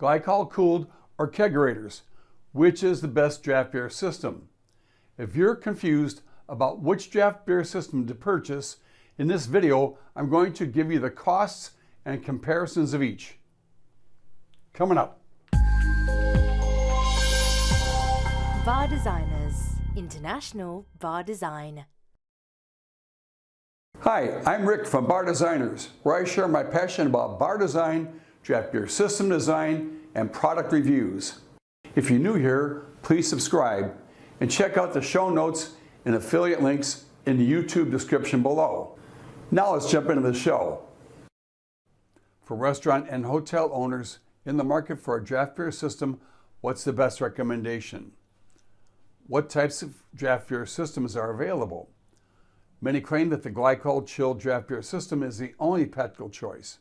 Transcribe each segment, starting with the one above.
glycol cooled or kegerators. Which is the best draft beer system? If you're confused about which draft beer system to purchase, in this video, I'm going to give you the costs and comparisons of each. Coming up. Bar Designers, International Bar Design. Hi, I'm Rick from Bar Designers, where I share my passion about bar design, draft beer system design, and product reviews. If you're new here, please subscribe and check out the show notes and affiliate links in the YouTube description below. Now let's jump into the show. For restaurant and hotel owners in the market for a draft beer system, what's the best recommendation? What types of draft beer systems are available? Many claim that the glycol chilled draft beer system is the only practical choice.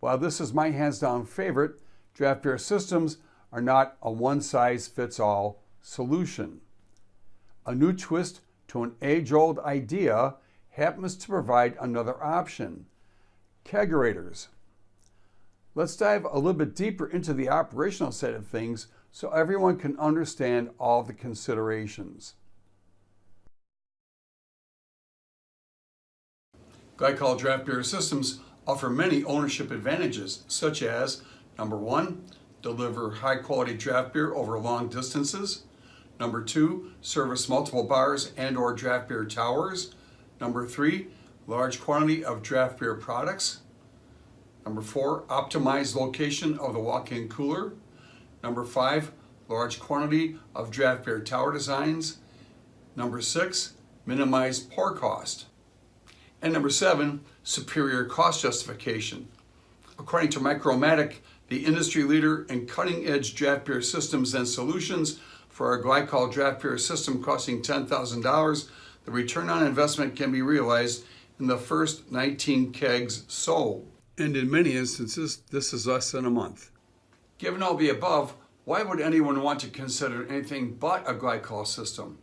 While this is my hands down favorite, draft beer systems are not a one size fits all solution. A new twist to an age old idea happens to provide another option kegerators. Let's dive a little bit deeper into the operational side of things so everyone can understand all the considerations. Glycol draft beer systems offer many ownership advantages, such as number one, deliver high quality draft beer over long distances. Number two, service multiple bars and or draft beer towers. Number three, large quantity of draft beer products. Number four, optimized location of the walk-in cooler. Number five, large quantity of draft beer tower designs. Number six, minimize pour cost. And number seven, superior cost justification. According to Micromatic, the industry leader in cutting edge draft beer systems and solutions for our glycol draft beer system costing $10,000, the return on investment can be realized in the first 19 kegs sold. And in many instances, this is less than a month. Given all the above, why would anyone want to consider anything but a glycol system?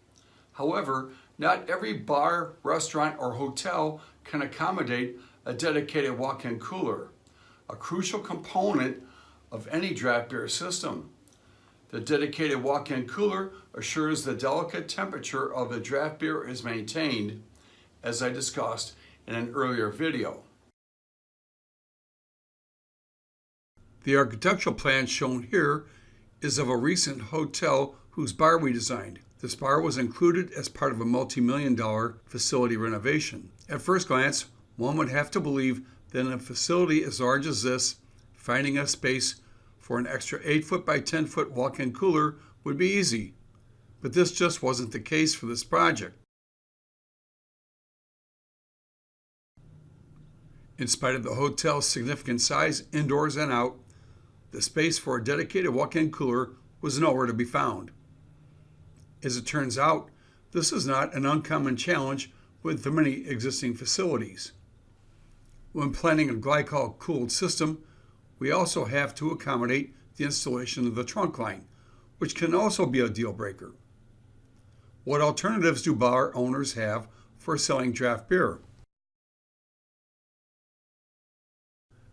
However, not every bar, restaurant, or hotel can accommodate a dedicated walk-in cooler, a crucial component of any draft beer system. The dedicated walk-in cooler assures the delicate temperature of the draft beer is maintained, as I discussed in an earlier video. The architectural plan shown here is of a recent hotel whose bar we designed. This bar was included as part of a multi-million dollar facility renovation. At first glance, one would have to believe that in a facility as large as this, finding a space for an extra 8 foot by 10 foot walk-in cooler would be easy. But this just wasn't the case for this project. In spite of the hotel's significant size indoors and out, the space for a dedicated walk-in cooler was nowhere to be found. As it turns out, this is not an uncommon challenge with the many existing facilities. When planning a glycol cooled system, we also have to accommodate the installation of the trunk line, which can also be a deal breaker. What alternatives do bar owners have for selling draft beer?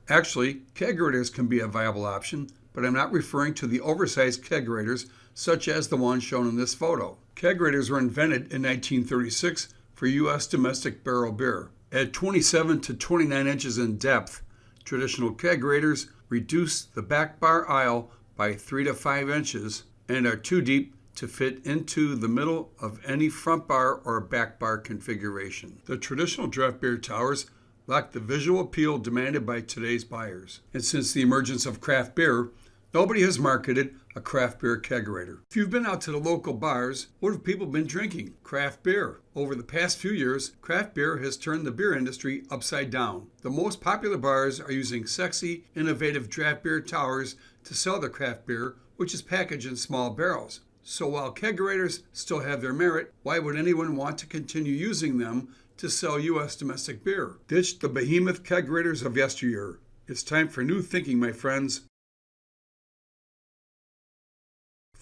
Actually, kegerators can be a viable option, but I'm not referring to the oversized kegerators such as the one shown in this photo. Kegerators were invented in 1936 for U.S. domestic barrel beer. At 27 to 29 inches in depth, traditional kegerators reduce the back bar aisle by 3 to 5 inches and are too deep to fit into the middle of any front bar or back bar configuration. The traditional draft beer towers lack the visual appeal demanded by today's buyers. And since the emergence of craft beer, nobody has marketed a craft beer kegerator. If you've been out to the local bars, what have people been drinking? Craft beer. Over the past few years, craft beer has turned the beer industry upside down. The most popular bars are using sexy, innovative draft beer towers to sell their craft beer, which is packaged in small barrels. So while kegerators still have their merit, why would anyone want to continue using them to sell U.S. domestic beer. Ditch the behemoth kegerators of yesteryear. It's time for new thinking, my friends.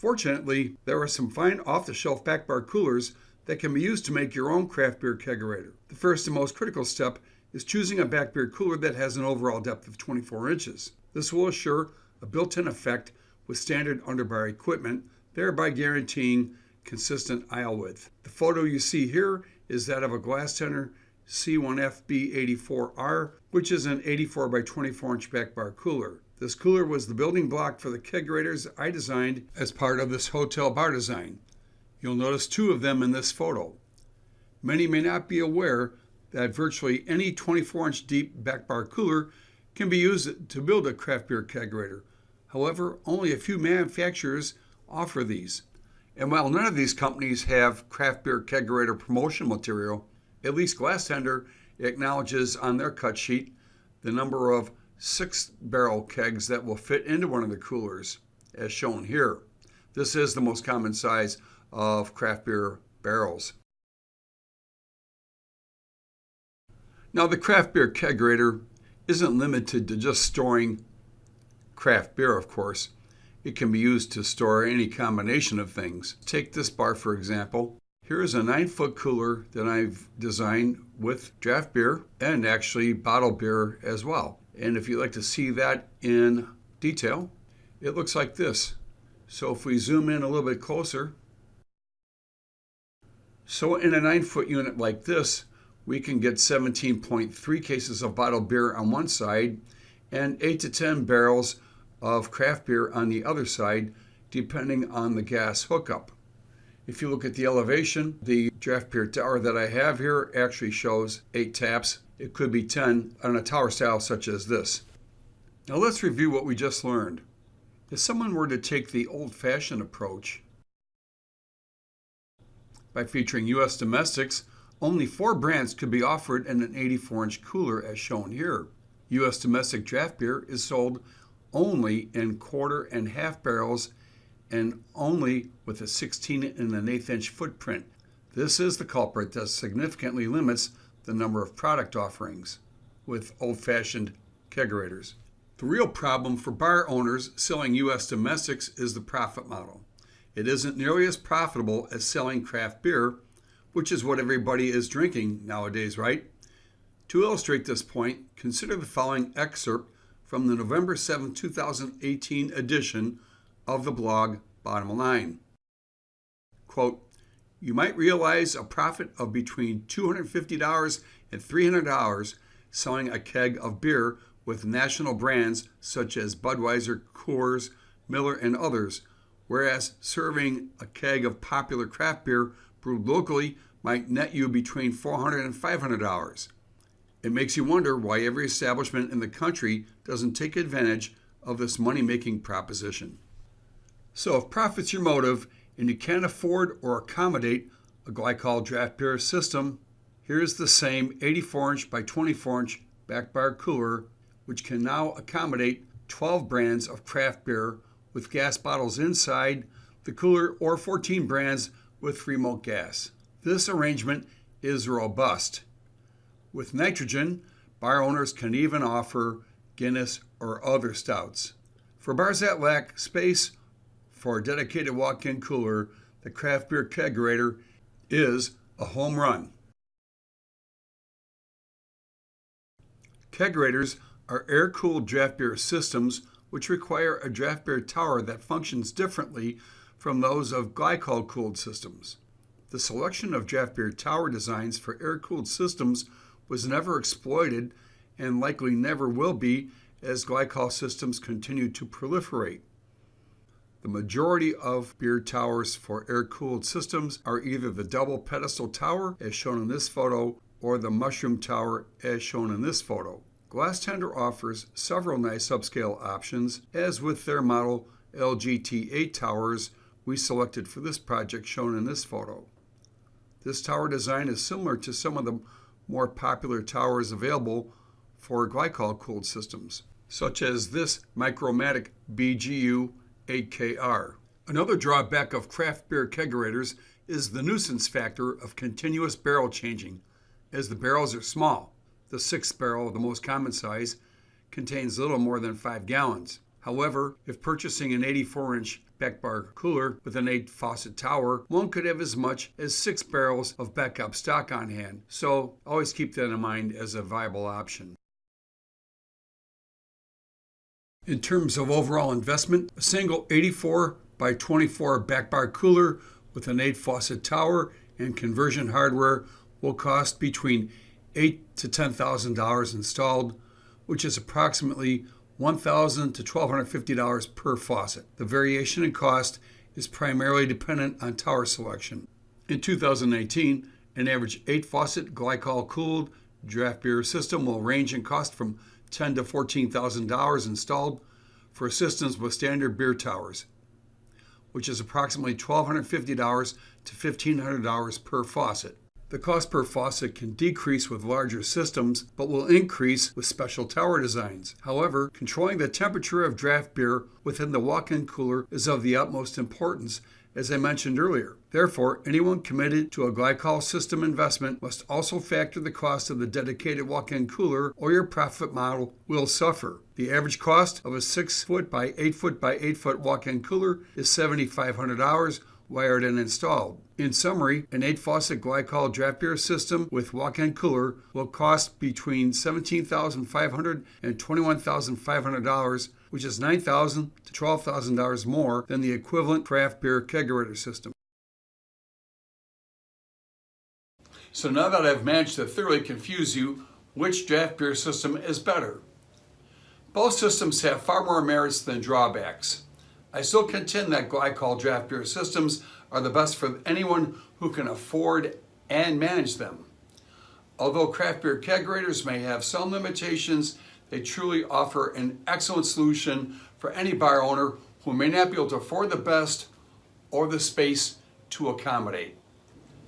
Fortunately, there are some fine off-the-shelf back bar coolers that can be used to make your own craft beer kegerator. The first and most critical step is choosing a back beer cooler that has an overall depth of 24 inches. This will assure a built-in effect with standard underbar equipment, thereby guaranteeing consistent aisle width. The photo you see here is that of a Glastender C1FB84R, which is an 84 by 24 inch back bar cooler. This cooler was the building block for the kegerators I designed as part of this hotel bar design. You'll notice two of them in this photo. Many may not be aware that virtually any 24 inch deep back bar cooler can be used to build a craft beer kegerator. However, only a few manufacturers offer these. And while none of these companies have craft beer kegerator promotion material, at least Glastender acknowledges on their cut sheet the number of six barrel kegs that will fit into one of the coolers, as shown here. This is the most common size of craft beer barrels. Now, the craft beer kegerator isn't limited to just storing craft beer, of course. It can be used to store any combination of things. Take this bar, for example. Here is a nine foot cooler that I've designed with draft beer and actually bottled beer as well. And if you'd like to see that in detail, it looks like this. So if we zoom in a little bit closer, so in a nine foot unit like this, we can get 17.3 cases of bottled beer on one side and 8 to 10 barrels of craft beer on the other side, depending on the gas hookup. If you look at the elevation, the draft beer tower that I have here actually shows 8 taps. It could be 10 on a tower style such as this. Now let's review what we just learned. If someone were to take the old-fashioned approach by featuring U.S. domestics, only four brands could be offered in an 84 inch cooler as shown here. U.S. domestic draft beer is sold only in quarter and half barrels and only with a 16 and an eighth inch footprint. This is the culprit that significantly limits the number of product offerings with old fashioned kegerators. The real problem for bar owners selling U.S. domestics is the profit model. It isn't nearly as profitable as selling craft beer, which is what everybody is drinking nowadays, right? To illustrate this point, consider the following excerpt from the November 7, 2018 edition of the blog Bottom Line. Quote, you might realize a profit of between $250 and $300 selling a keg of beer with national brands such as Budweiser, Coors, Miller, and others, whereas serving a keg of popular craft beer brewed locally might net you between $400 and $500. It makes you wonder why every establishment in the country doesn't take advantage of this money making proposition. So, if profit's your motive and you can't afford or accommodate a glycol draft beer system, here's the same 84 inch by 24 inch back bar cooler, which can now accommodate 12 brands of craft beer with gas bottles inside the cooler or 14 brands with remote gas. This arrangement is robust with nitrogen, bar owners can even offer Guinness or other stouts. For bars that lack space for a dedicated walk in cooler, the craft beer kegerator is a home run. Kegerators are air cooled draft beer systems which require a draft beer tower that functions differently from those of glycol cooled systems. The selection of draft beer tower designs for air cooled systems was never exploited and likely never will be as glycol systems continue to proliferate. The majority of beer towers for air-cooled systems are either the double pedestal tower, as shown in this photo, or the mushroom tower, as shown in this photo. Glastender offers several nice upscale options, as with their model LGT8 towers we selected for this project shown in this photo. This tower design is similar to some of the more popular towers available for glycol cooled systems, such as this Micromatic BGU 8KR. Another drawback of craft beer kegerators is the nuisance factor of continuous barrel changing, as the barrels are small. The sixth barrel, the most common size, contains little more than 5 gallons. However, if purchasing an 84 inch back bar cooler with an 8 faucet tower, one could have as much as 6 barrels of backup stock on hand, so always keep that in mind as a viable option. In terms of overall investment, a single 84 by 24 back bar cooler with an 8 faucet tower and conversion hardware will cost between eight to ten thousand dollars installed, which is approximately one thousand to twelve hundred fifty dollars per faucet. The variation in cost is primarily dependent on tower selection. In 2019, an average 8 faucet glycol cooled draft beer system will range in cost from ten to fourteen thousand dollars installed for systems with standard beer towers, which is approximately twelve hundred fifty dollars to fifteen hundred dollars per faucet. The cost per faucet can decrease with larger systems, but will increase with special tower designs. However, controlling the temperature of draft beer within the walk in cooler is of the utmost importance, as I mentioned earlier. Therefore, anyone committed to a glycol system investment must also factor the cost of the dedicated walk in cooler, or your profit model will suffer. The average cost of a 6 foot by 8 foot by 8 foot walk in cooler is $7,500 wired and installed. In summary, an 8 faucet glycol draft beer system with walk-in cooler will cost between $17,500 and $21,500, which is 9,000 to $12,000 more than the equivalent craft beer kegerator system. So now that I've managed to thoroughly confuse you, which draft beer system is better? Both systems have far more merits than drawbacks. I still contend that glycol draft beer systems are the best for anyone who can afford and manage them. Although craft beer kegerators may have some limitations, they truly offer an excellent solution for any bar owner who may not be able to afford the best or the space to accommodate.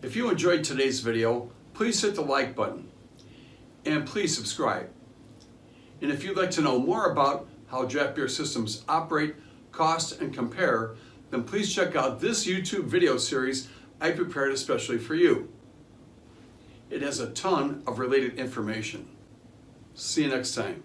If you enjoyed today's video, please hit the like button and please subscribe. And if you'd like to know more about how draft beer systems operate, cost, and compare, then please check out this YouTube video series I prepared especially for you. It has a ton of related information. See you next time.